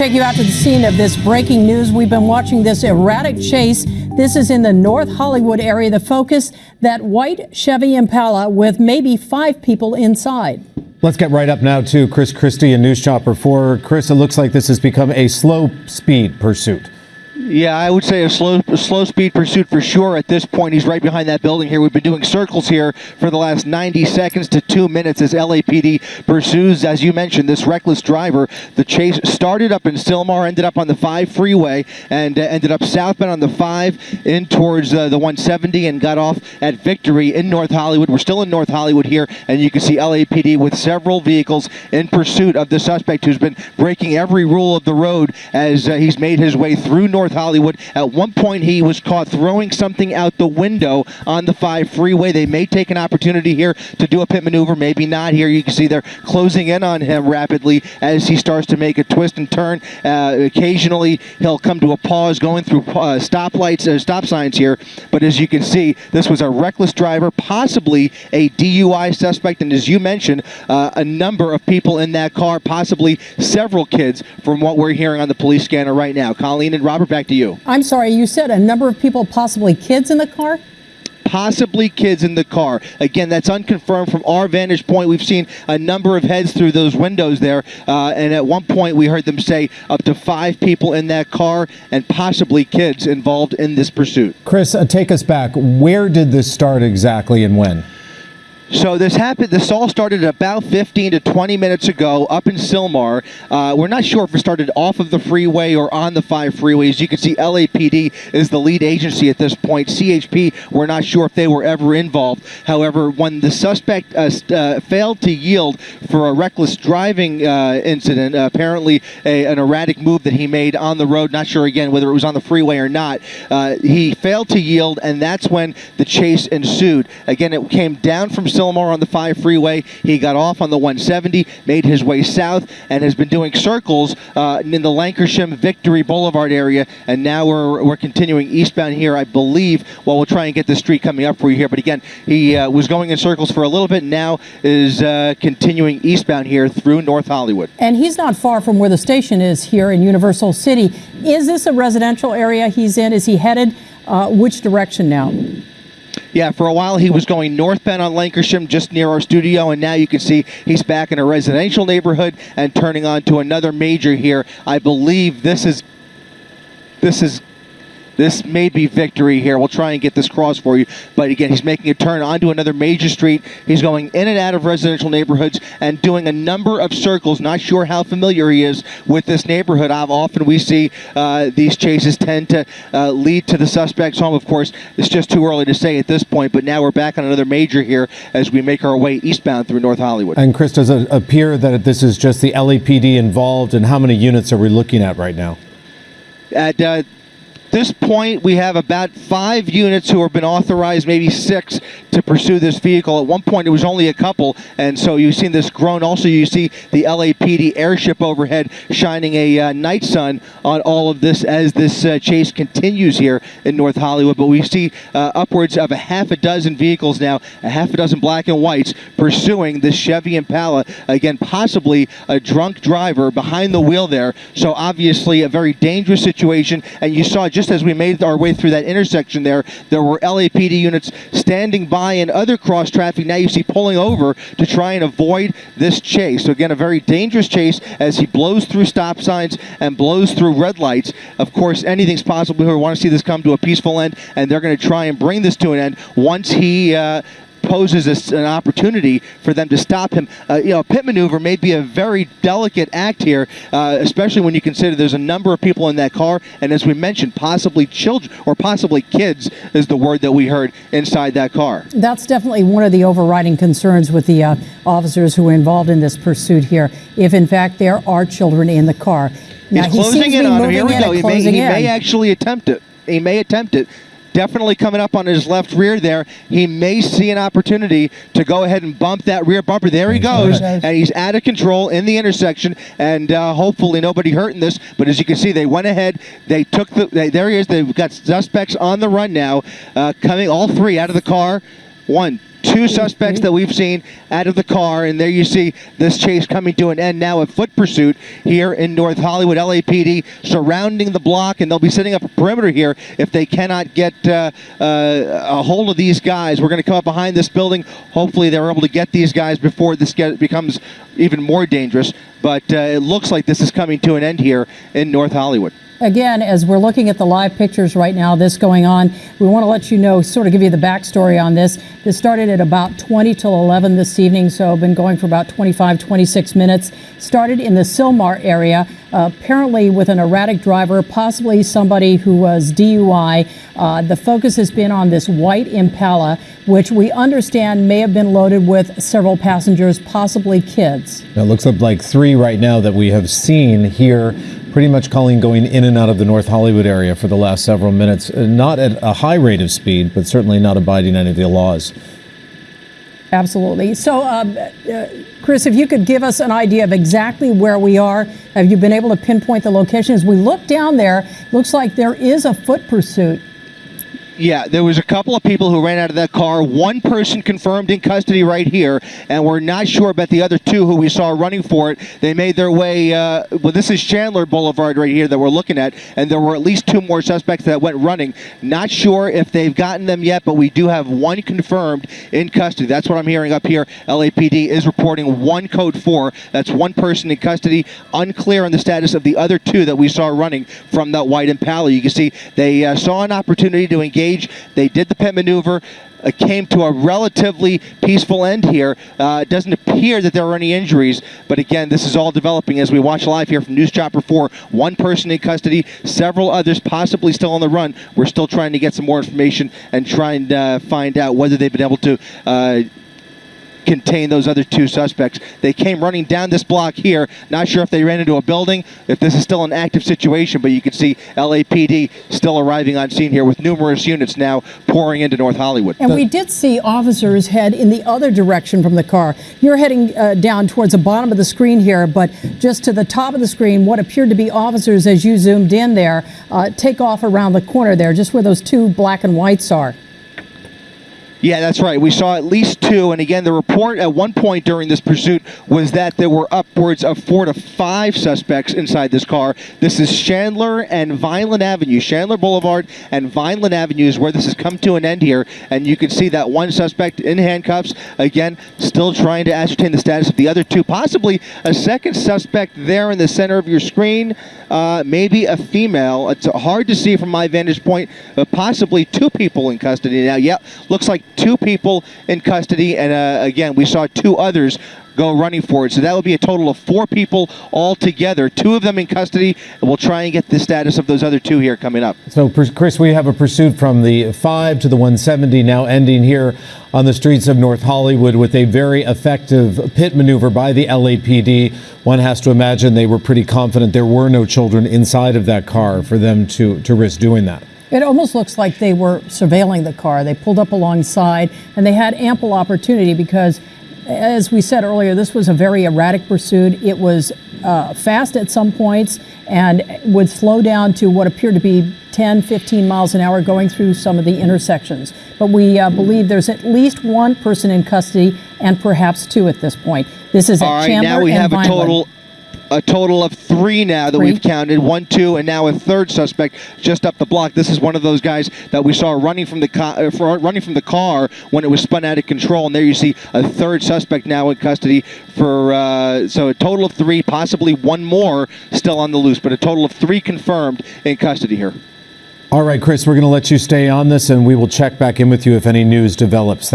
Take you out to the scene of this breaking news. We've been watching this erratic chase. This is in the North Hollywood area. The focus, that white Chevy Impala with maybe five people inside. Let's get right up now to Chris Cristi and News Chopper 4. Chris, it looks like this has become a slow speed pursuit. Yeah, I would say a slow, a slow speed pursuit for sure. At this point, he's right behind that building here. We've been doing circles here for the last 90 seconds to two minutes as LAPD pursues, as you mentioned, this reckless driver. The chase started up in Sylmar, ended up on the 5 freeway, and uh, ended up southbound on the 5 in towards uh, the 170 and got off at Victory in North Hollywood. We're still in North Hollywood here, and you can see LAPD with several vehicles in pursuit of the suspect who's been breaking every rule of the road as uh, he's made his way through North Hollywood. At one point, he was caught throwing something out the window on the 5 freeway. They may take an opportunity here to do a pit maneuver, maybe not here. You can see they're closing in on him rapidly as he starts to make a twist and turn. Uh, occasionally, he'll come to a pause going through uh, stoplights, uh, stop signs here. But as you can see, this was a reckless driver, possibly a DUI suspect. And as you mentioned, uh, a number of people in that car, possibly several kids, from what we're hearing on the police scanner right now. Colleen and Robert, back to you. I'm sorry, you said a number of people, possibly kids in the car? possibly kids in the car. Again, that's unconfirmed from our vantage point. We've seen a number of heads through those windows there, uh, and at one point we heard them say up to five people in that car and possibly kids involved in this pursuit. Chris, uh, take us back. Where did this start exactly and when? So this happened. This all started about 15 to 20 minutes ago up in Sylmar. Uh, we're not sure if it started off of the freeway or on the five freeways. You can see LAPD is the lead agency at this point. CHP, we're not sure if they were ever involved. However, when the suspect uh, uh, failed to yield for a reckless driving uh, incident, apparently a, an erratic move that he made on the road, not sure again whether it was on the freeway or not, uh, he failed to yield, and that's when the chase ensued. Again, it came down from Sylmar on the 5 freeway. He got off on the 170, made his way south, and has been doing circles uh, in the Lankershim Victory Boulevard area. And now we're, we're continuing eastbound here, I believe. Well, we'll try and get the street coming up for you here. But again, he uh, was going in circles for a little bit, now is uh, continuing eastbound here through North Hollywood. And he's not far from where the station is here in Universal City. Is this a residential area he's in? Is he headed uh, which direction now? Yeah, for a while he was going northbound on Lankershim just near our studio, and now you can see he's back in a residential neighborhood and turning on to another major here. I believe this is this is this may be victory here. We'll try and get this cross for you. But again, he's making a turn onto another major street. He's going in and out of residential neighborhoods and doing a number of circles. Not sure how familiar he is with this neighborhood. How often we see uh, these chases tend to uh, lead to the suspect's home. Of course, it's just too early to say at this point. But now we're back on another major here as we make our way eastbound through North Hollywood. And Chris, does it appear that this is just the LAPD involved? And how many units are we looking at right now? At uh, this point, we have about five units who have been authorized, maybe six, to pursue this vehicle. At one point, it was only a couple, and so you've seen this grown. Also, you see the LAPD airship overhead shining a uh, night sun on all of this as this uh, chase continues here in North Hollywood. But we see uh, upwards of a half a dozen vehicles now, a half a dozen black and whites, pursuing this Chevy Impala. Again, possibly a drunk driver behind the wheel there. So obviously, a very dangerous situation. And you saw just just as we made our way through that intersection there, there were LAPD units standing by in other cross traffic. Now you see pulling over to try and avoid this chase. So again, a very dangerous chase as he blows through stop signs and blows through red lights. Of course, anything's possible here. We want to see this come to a peaceful end, and they're going to try and bring this to an end once he uh, poses an opportunity for them to stop him. Uh, you know, a pit maneuver may be a very delicate act here, uh, especially when you consider there's a number of people in that car, and as we mentioned, possibly children or possibly kids is the word that we heard inside that car. That's definitely one of the overriding concerns with the uh, officers who were involved in this pursuit here. If in fact there are children in the car. Now, He's closing in on him. Here we go. He, may, he may actually attempt it. He may attempt it definitely coming up on his left rear there. He may see an opportunity to go ahead and bump that rear bumper. There he goes, and he's out of control in the intersection, and uh, hopefully nobody hurt in this. But as you can see, they went ahead. They took the. They, there he is. They've got suspects on the run now, uh, coming all three out of the car. One, two suspects that we've seen out of the car, and there you see this chase coming to an end now. A foot pursuit here in North Hollywood. LAPD surrounding the block, and they'll be setting up a perimeter here if they cannot get uh, uh, a hold of these guys. We're going to come up behind this building. Hopefully, they're able to get these guys before this get, becomes even more dangerous. But uh, it looks like this is coming to an end here in North Hollywood. Again, as we're looking at the live pictures right now, this going on, we want to let you know, sort of give you the backstory on this. This started at about 20 till 11 this evening, so been going for about 25, 26 minutes. Started in the Sylmar area, uh, apparently with an erratic driver, possibly somebody who was DUI. Uh, the focus has been on this white Impala, which we understand may have been loaded with several passengers, possibly kids. It looks like three right now that we have seen here. Pretty much Colleen going in and out of the North Hollywood area for the last several minutes. Uh, Not at a high rate of speed, but certainly not abiding any of the laws. Absolutely. So, um, uh, Chris, if you could give us an idea of exactly where we are, have you been able to pinpoint the location? As we look down there, looks like there is a foot pursuit. Yeah, there was a couple of people who ran out of that car. One person confirmed in custody right here, and we're not sure about the other two who we saw running for it. They made their way. Uh, well, this is Chandler Boulevard right here that we're looking at, and there were at least two more suspects that went running. Not sure if they've gotten them yet, but we do have one confirmed in custody. That's what I'm hearing up here. LAPD is reporting one code four. That's one person in custody. Unclear on the status of the other two that we saw running from that white Impala. You can see they uh, saw an opportunity to engage. They did the pit maneuver. Uh, came to a relatively peaceful end here. Uh, it doesn't appear that there were any injuries, but again, this is all developing as we watch live here from News Chopper 4. One person in custody, several others possibly still on the run. We're still trying to get some more information and trying to uh, find out whether they've been able to uh, contain those other two suspects. They came running down this block here. Not sure if they ran into a building, if this is still an active situation, but you can see LAPD still arriving on scene here with numerous units now pouring into North Hollywood. And we did see officers head in the other direction from the car. You're heading uh, down towards the bottom of the screen here, but just to the top of the screen, what appeared to be officers as you zoomed in there uh, take off around the corner there, just where those two black and whites are. Yeah, that's right. We saw at least two. And again, the report at one point during this pursuit was that there were upwards of four to five suspects inside this car. This is Chandler and Vineland Avenue. Chandler Boulevard and Vineland Avenue is where this has come to an end here. And you can see that one suspect in handcuffs. Again, still trying to ascertain the status of the other two. Possibly a second suspect there in the center of your screen. Uh, maybe a female. It's hard to see from my vantage point, but possibly two people in custody now. Yep, looks like two people in custody, and uh, again, we saw two others go running for it. So that would be a total of four people altogether, two of them in custody, and we'll try and get the status of those other two here coming up. So, Chris, we have a pursuit from the 5 to the 170 now ending here on the streets of North Hollywood with a very effective pit maneuver by the LAPD. One has to imagine they were pretty confident there were no children inside of that car for them to, to risk doing that. It almost looks like they were surveilling the car. They pulled up alongside and they had ample opportunity because, as we said earlier, this was a very erratic pursuit. It was uh, fast at some points and would slow down to what appeared to be 10, 15 miles an hour going through some of the intersections. But we uh, believe there's at least one person in custody and perhaps two at this point. This is at All right, Chandler now we and have a Vineland. total a total of three now that Three. we've counted one two and now a third suspect just up the block this is one of those guys that we saw running from the car uh, running from the car when it was spun out of control and there you see a third suspect now in custody for uh, so a total of three possibly one more still on the loose but a total of three confirmed in custody here All right, Chris, we're going to let you stay on this and we will check back in with you if any news develops.